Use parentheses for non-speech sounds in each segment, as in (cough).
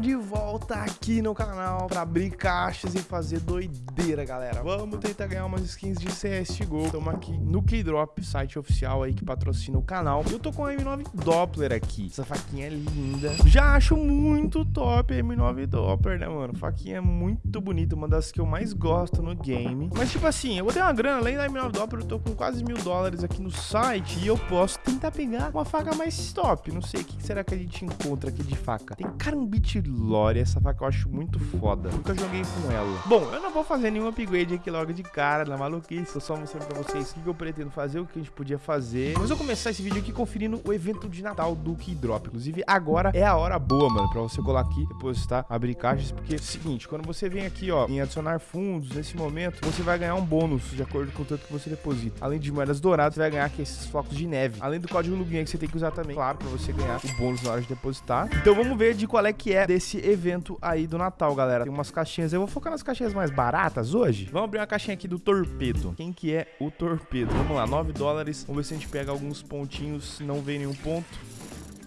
de volta aqui no canal pra abrir caixas e fazer doideira, galera. Vamos tentar ganhar umas skins de CSGO. Estamos aqui no Keydrop, site oficial aí que patrocina o canal. Eu tô com a M9 Doppler aqui. Essa faquinha é linda. Já acho muito top a M9 Doppler, né, mano? Faquinha é muito bonita, uma das que eu mais gosto no game. Mas, tipo assim, eu vou ter uma grana, além da M9 Doppler, eu tô com quase mil dólares aqui no site e eu posso tentar pegar uma faca mais top. Não sei, o que será que a gente encontra aqui de faca? Tem Carambit Lore, essa faca eu acho muito foda. Nunca joguei com ela. Bom, eu não vou fazer nenhum upgrade aqui logo de cara, na maluquice. Tô só mostrando pra vocês o que eu pretendo fazer, o que a gente podia fazer. Mas eu vou começar esse vídeo aqui conferindo o evento de Natal do Keydrop. Inclusive, agora é a hora boa, mano, pra você colar aqui, depositar, abrir caixas. Porque é o seguinte, quando você vem aqui, ó, em adicionar fundos, nesse momento, você vai ganhar um bônus de acordo com o tanto que você deposita. Além de moedas douradas, você vai ganhar aqui esses flocos de neve. Além do código Luguinha que você tem que usar também, claro, pra você ganhar o bônus na hora de depositar. Então vamos ver de qual é que é desse evento aí do Natal, galera. Tem umas caixinhas, eu vou focar nas caixinhas mais baratas hoje. Vamos abrir uma caixinha aqui do Torpedo. Quem que é o Torpedo? Vamos lá, 9 dólares. Vamos ver se a gente pega alguns pontinhos, não vem nenhum ponto.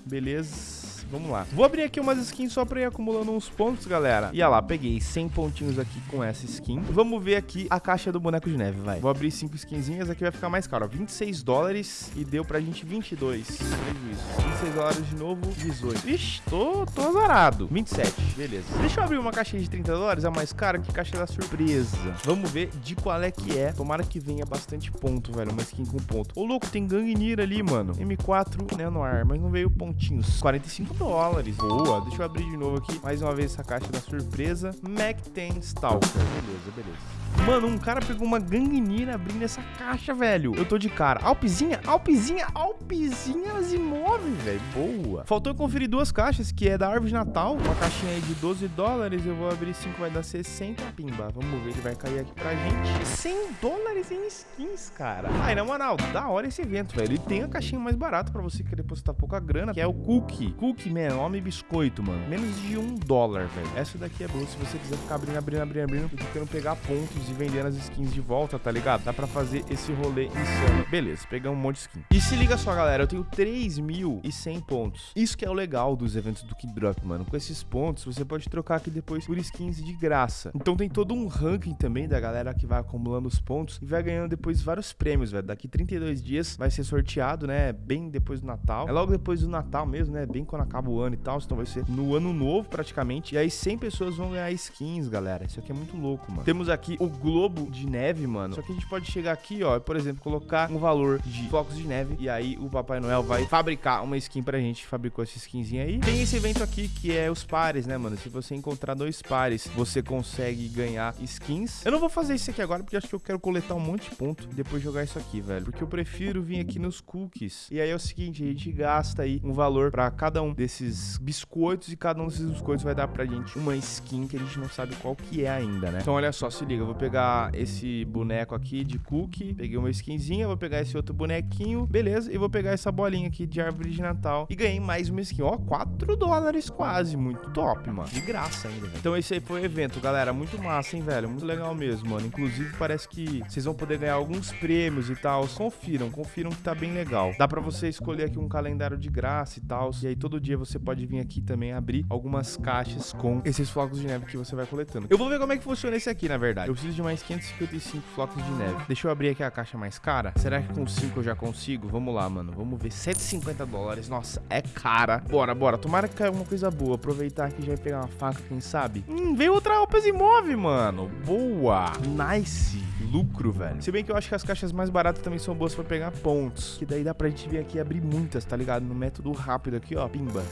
Beleza. Vamos lá. Vou abrir aqui umas skins só pra ir acumulando uns pontos, galera. E olha lá, peguei 100 pontinhos aqui com essa skin. Vamos ver aqui a caixa do boneco de neve, vai. Vou abrir 5 skinzinhas, aqui vai ficar mais caro, ó. 26 dólares e deu pra gente 22. Prejuízo. 26 dólares de novo, 18. Ixi, tô, tô azarado. 27, beleza. Deixa eu abrir uma caixinha de 30 dólares, é mais cara que caixa da surpresa. Vamos ver de qual é que é. Tomara que venha bastante ponto, velho. Uma skin com ponto. Ô, louco, tem Gangnir ali, mano. M4 Nanoar, mas não veio pontinhos. 45 dólares. Boa. Deixa eu abrir de novo aqui. Mais uma vez essa caixa da surpresa. Mac 10 Stalker. Beleza, beleza. Mano, um cara pegou uma Gangnir abrindo essa caixa, velho. Eu tô de cara. Alpizinha, Alpizinha, Alpizinha Asimov, velho. Boa. Faltou eu conferir duas caixas, que é da árvore de Natal. Uma caixinha aí de 12 dólares. Eu vou abrir 5, vai dar 60. Pimba. Vamos ver, ele vai cair aqui pra gente. 100 dólares em skins, cara. Ai, na moral, da hora esse evento, velho. E tem a caixinha mais barata pra você querer depositar pouca grana, que é o Cookie. Cookie, man, homem biscoito, mano. Menos de um dólar, velho. Essa daqui é boa se você quiser ficar abrindo, abrindo, abrindo, abrindo. E tentando pegar pontos e vendendo as skins de volta, tá ligado? Dá pra fazer esse rolê insano. Beleza, pegamos um monte de skin. E se liga só, galera, eu tenho 3.100 pontos. Isso que é o legal dos eventos do Keydrop, mano. Com esses pontos, você pode trocar aqui depois por skins de graça. Então tem todo um ranking também da galera que vai acumulando os pontos e vai ganhando depois vários prêmios, velho. Daqui 32 dias vai ser sorteado, né? Bem depois do Natal. É logo depois do Natal mesmo, né? Bem quando acaba o ano e tal. Então vai ser no ano novo, praticamente. E aí 100 pessoas vão ganhar skins, galera. Isso aqui é muito louco, mano. Temos aqui o Globo de Neve, mano. Só que a gente pode chegar aqui, ó, por exemplo, colocar um valor de flocos de neve. E aí o Papai Noel vai fabricar uma skin pra gente. Fabricou essa skinzinha aí. Tem esse evento aqui que é os pares, né, mano? Se você encontrar dois pares, você consegue ganhar skins. Eu não vou fazer isso aqui agora porque acho que eu quero coletar um monte de ponto e depois jogar isso aqui, velho. Porque eu prefiro vir aqui nos cookies. E aí é o seguinte, a gente gasta aí um valor pra cada um desses biscoitos e cada um desses biscoitos vai dar pra gente uma skin que a gente não sabe qual que é ainda, né? Então olha só, se liga, eu vou pegar esse boneco aqui de cookie, peguei uma skinzinha, vou pegar esse outro bonequinho, beleza, e vou pegar essa bolinha aqui de árvore de Natal e ganhei mais uma skin, ó, 4 dólares quase, muito top, mano, de graça ainda, velho. Então esse aí foi o evento, galera, muito massa, hein, velho, muito legal mesmo, mano, inclusive parece que vocês vão poder ganhar alguns prêmios e tal, confiram, confiram que tá bem legal. Dá pra você escolher aqui um calendário de graça e tal, e aí todo dia você pode vir aqui também abrir algumas caixas com esses flocos de neve que você vai coletando. Eu vou ver como é que funciona esse aqui, na verdade. Eu preciso de mais 555 flocos de neve. Deixa eu abrir aqui a caixa mais cara. Será que com 5 eu já consigo? Vamos lá, mano. Vamos ver. 150 dólares. Nossa, é cara. Bora, bora. Tomara que caia alguma coisa boa. Aproveitar aqui já pegar uma faca, quem sabe? Hum, veio outra Alpas Imove, mano. Boa. Nice. Lucro, velho. Se bem que eu acho que as caixas mais baratas também são boas pra pegar pontos. Que daí dá pra gente vir aqui e abrir muitas, tá ligado? No método rápido aqui, ó. Pimba.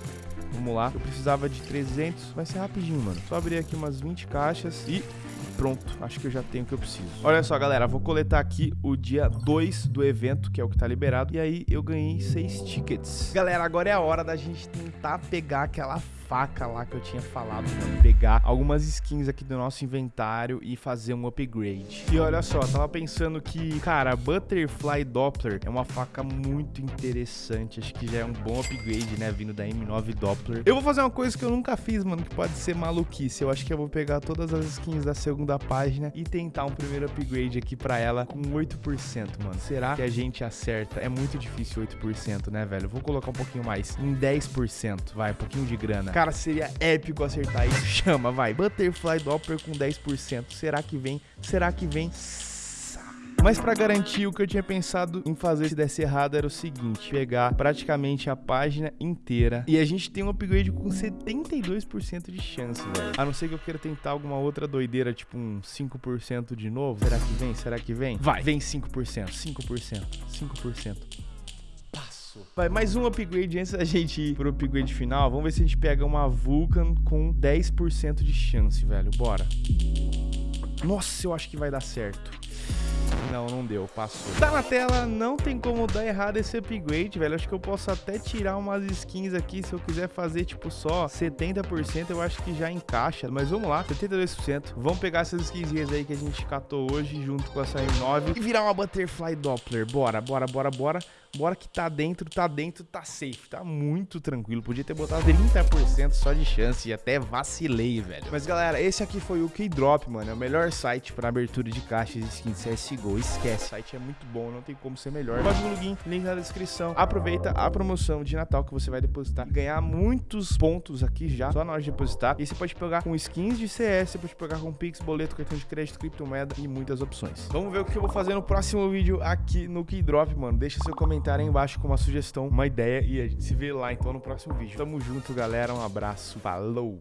Vamos lá. Eu precisava de 300. Vai ser rapidinho, mano. Só abrir aqui umas 20 caixas e pronto, acho que eu já tenho o que eu preciso. Olha só, galera, vou coletar aqui o dia 2 do evento, que é o que tá liberado, e aí eu ganhei 6 tickets. Galera, agora é a hora da gente tentar pegar aquela faca lá que eu tinha falado, mano. Pegar algumas skins aqui do nosso inventário e fazer um upgrade. E olha só, tava pensando que, cara, Butterfly Doppler é uma faca muito interessante. Acho que já é um bom upgrade, né? Vindo da M9 Doppler. Eu vou fazer uma coisa que eu nunca fiz, mano, que pode ser maluquice. Eu acho que eu vou pegar todas as skins da segunda página e tentar um primeiro upgrade aqui pra ela com 8%, mano. Será que a gente acerta? É muito difícil 8%, né, velho? Vou colocar um pouquinho mais, em 10%. Vai, um pouquinho de grana. Cara, seria épico acertar isso. (laughs) Chama, vai. Butterfly Doppler com 10%. Será que vem? Será que vem? Mas para garantir, o que eu tinha pensado em fazer se desse errado era o seguinte, pegar praticamente a página inteira e a gente tem um upgrade com 72% de chance, velho. A não ser que eu queira tentar alguma outra doideira, tipo um 5% de novo. Será que vem? Será que vem? Vai, vem 5%, 5%, 5%. Vai, mais um upgrade antes da gente ir pro upgrade final. Vamos ver se a gente pega uma Vulcan com 10% de chance, velho. Bora. Nossa, eu acho que vai dar certo. Não, não deu, passou. Tá na tela, não tem como dar errado esse upgrade, velho. Acho que eu posso até tirar umas skins aqui, se eu quiser fazer, tipo, só 70%, eu acho que já encaixa. Mas vamos lá, 72%. Vamos pegar essas skinzinhas aí que a gente catou hoje, junto com essa M9, e virar uma Butterfly Doppler. Bora, bora, bora, bora. Bora que tá dentro, tá dentro, tá safe. Tá muito tranquilo. Podia ter botado 30% só de chance e até vacilei, velho. Mas, galera, esse aqui foi o Keydrop, mano. É o melhor site pra abertura de caixas de skins CSGO. Esquece, o site é muito bom, não tem como ser melhor. Código login, link na descrição. Aproveita a promoção de Natal que você vai depositar e ganhar muitos pontos aqui já, só na hora de depositar. E você pode pegar com skins de CS, você pode pegar com Pix, boleto, cartão de crédito, criptomoeda e muitas opções. Vamos ver o que eu vou fazer no próximo vídeo aqui no Keydrop, mano. Deixa seu comentário comentário aí embaixo com uma sugestão, uma ideia e a gente se vê lá então no próximo vídeo. Tamo junto, galera. Um abraço. Falou!